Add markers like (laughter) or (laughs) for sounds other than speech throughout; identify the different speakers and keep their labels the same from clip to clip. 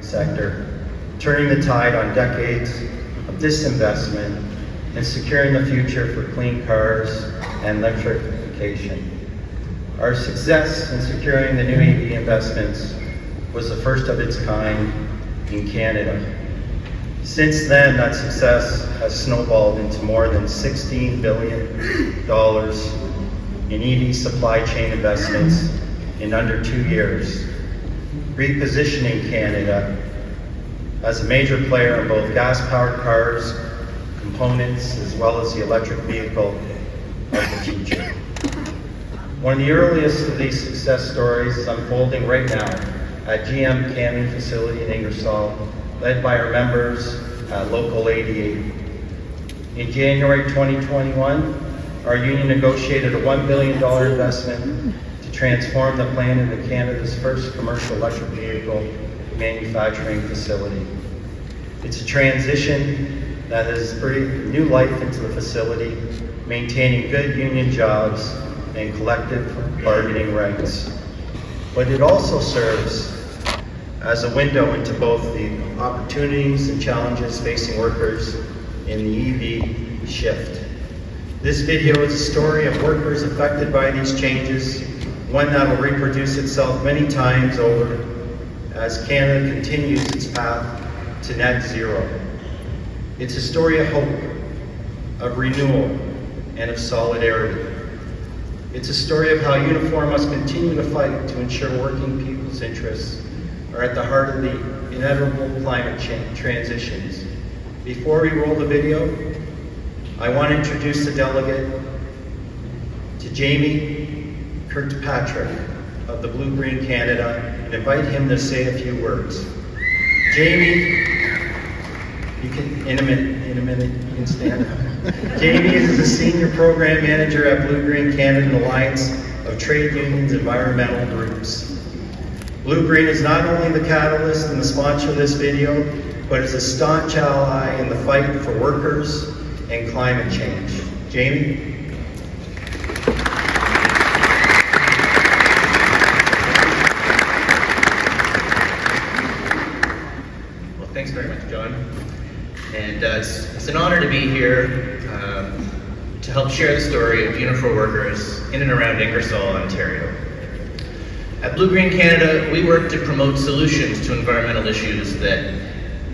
Speaker 1: sector, turning the tide on decades of disinvestment and securing the future for clean cars and electrification. Our success in securing the new EV investments was the first of its kind in Canada. Since then, that success has snowballed into more than $16 billion in EV supply chain investments in under two years, repositioning Canada as a major player in both gas-powered cars, components, as well as the electric vehicle of the future. One of the earliest of these success stories is unfolding right now at GM Cami facility in Ingersoll, led by our members at Local 88. In January 2021, our union negotiated a $1 billion investment transform the plant into Canada's first commercial electric vehicle manufacturing facility. It's a transition that has breathed new life into the facility, maintaining good union jobs and collective bargaining rights. But it also serves as a window into both the opportunities and challenges facing workers in the EV shift. This video is a story of workers affected by these changes, one that will reproduce itself many times over as Canada continues its path to net zero. It's a story of hope, of renewal, and of solidarity. It's a story of how Unifor must continue to fight to ensure working people's interests are at the heart of the inevitable climate change transitions. Before we roll the video, I want to introduce the delegate to Jamie Kirkpatrick of the Blue Green Canada and invite him to say a few words. Jamie, you can, in a minute, in a minute, you can stand up. (laughs) Jamie is the Senior Program Manager at Blue Green Canada Alliance of Trade Unions Environmental Groups. Blue Green is not only the catalyst and the sponsor of this video, but is a staunch ally in the fight for workers and climate change. Jamie?
Speaker 2: Well, thanks very much, John. And uh, it's, it's an honor to be here um, to help share the story of Unifor workers in and around Ingersoll, Ontario. At Blue Green Canada, we work to promote solutions to environmental issues that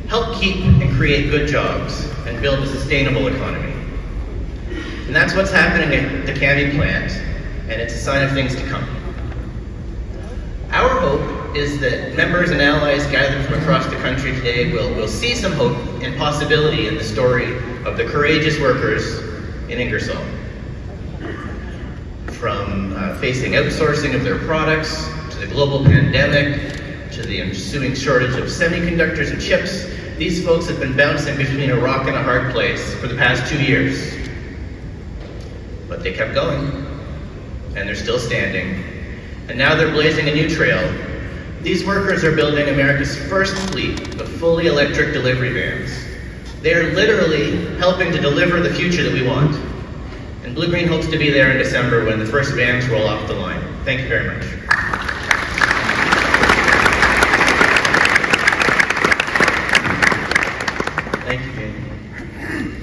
Speaker 2: help keep and create good jobs and build a sustainable economy. And that's what's happening at the Cami plant, and it's a sign of things to come. Our hope is that members and allies gathered from across the country today will, will see some hope and possibility in the story of the courageous workers in Ingersoll. From uh, facing outsourcing of their products, to the global pandemic, to the ensuing shortage of semiconductors and chips, these folks have been bouncing between a rock and a hard place for the past two years. But they kept going, and they're still standing. And now they're blazing a new trail. These workers are building America's first fleet of fully electric delivery vans. They are literally helping to deliver the future that we want. And Blue Green hopes to be there in December when the first vans roll off the line. Thank you very much.
Speaker 1: Thank you, Jamie.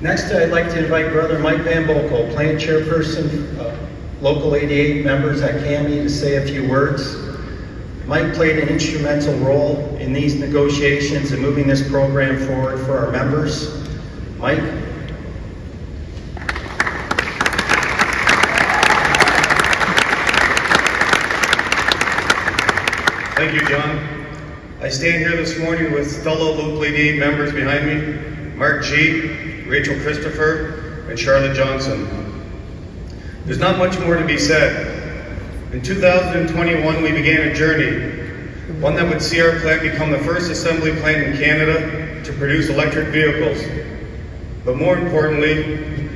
Speaker 1: Next, I'd like to invite Brother Mike Van Boekel, plant chairperson, uh, Local 88 members at CAMI, to say a few words. Mike played an instrumental role in these negotiations and moving this program forward for our members. Mike?
Speaker 3: Thank you, John. I stand here this morning with fellow Local 88 members behind me, Mark G., Rachel Christopher, and Charlotte Johnson. There's not much more to be said. In 2021, we began a journey, one that would see our plant become the first assembly plant in Canada to produce electric vehicles. But more importantly,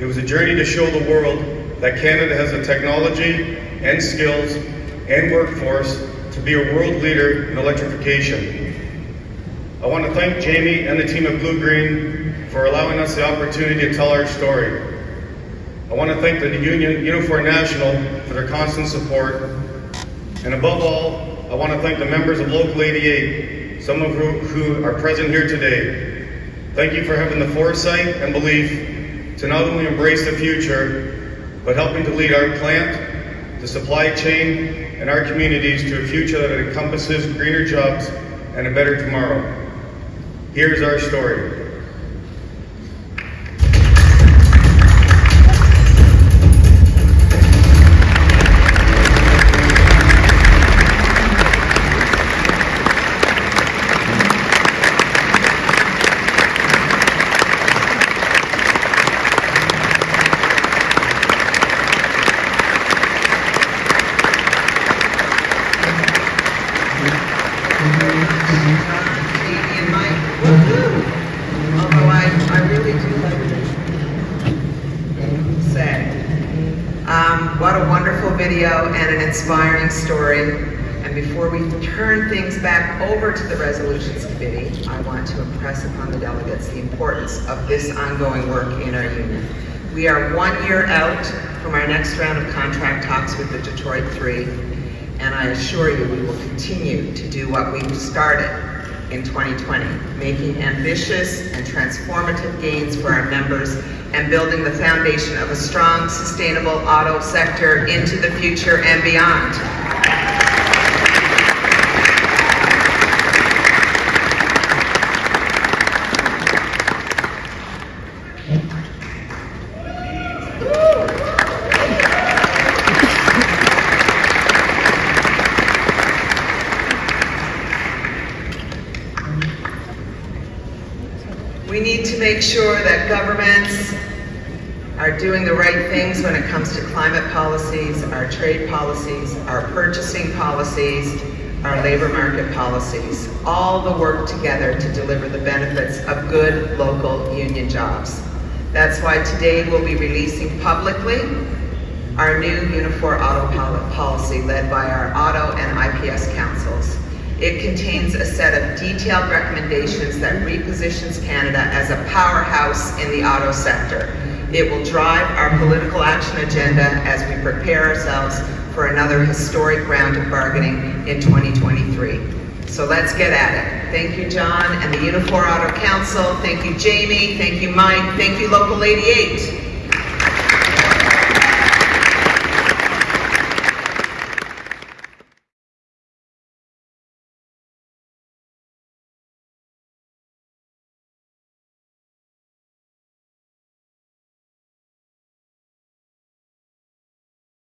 Speaker 3: it was a journey to show the world that Canada has the technology and skills and workforce to be a world leader in electrification. I want to thank Jamie and the team at Blue Green for allowing us the opportunity to tell our story. I want to thank the union, Unifor National, for their constant support. And above all, I want to thank the members of Local 88, some of who, who are present here today. Thank you for having the foresight and belief to not only embrace the future, but helping to lead our plant, the supply chain, and our communities to a future that encompasses greener jobs and a better tomorrow. Here's our story.
Speaker 4: Wonderful video and an inspiring story. And before we turn things back over to the Resolutions Committee, I want to impress upon the delegates the importance of this ongoing work in our union. We are one year out from our next round of contract talks with the Detroit Three, and I assure you, we will continue to do what we've started in 2020, making ambitious and transformative gains for our members and building the foundation of a strong, sustainable auto sector into the future and beyond. We need to make sure that governments are doing the right things when it comes to climate policies, our trade policies, our purchasing policies, our labor market policies, all the work together to deliver the benefits of good local union jobs. That's why today we'll be releasing publicly our new Unifor Auto Policy led by our Auto and IPS councils. It contains a set of detailed recommendations that repositions Canada as a powerhouse in the auto sector. It will drive our political action agenda as we prepare ourselves for another historic round of bargaining in 2023. So let's get at it. Thank you, John, and the Unifor Auto Council. Thank you, Jamie. Thank you, Mike. Thank you, Local 88.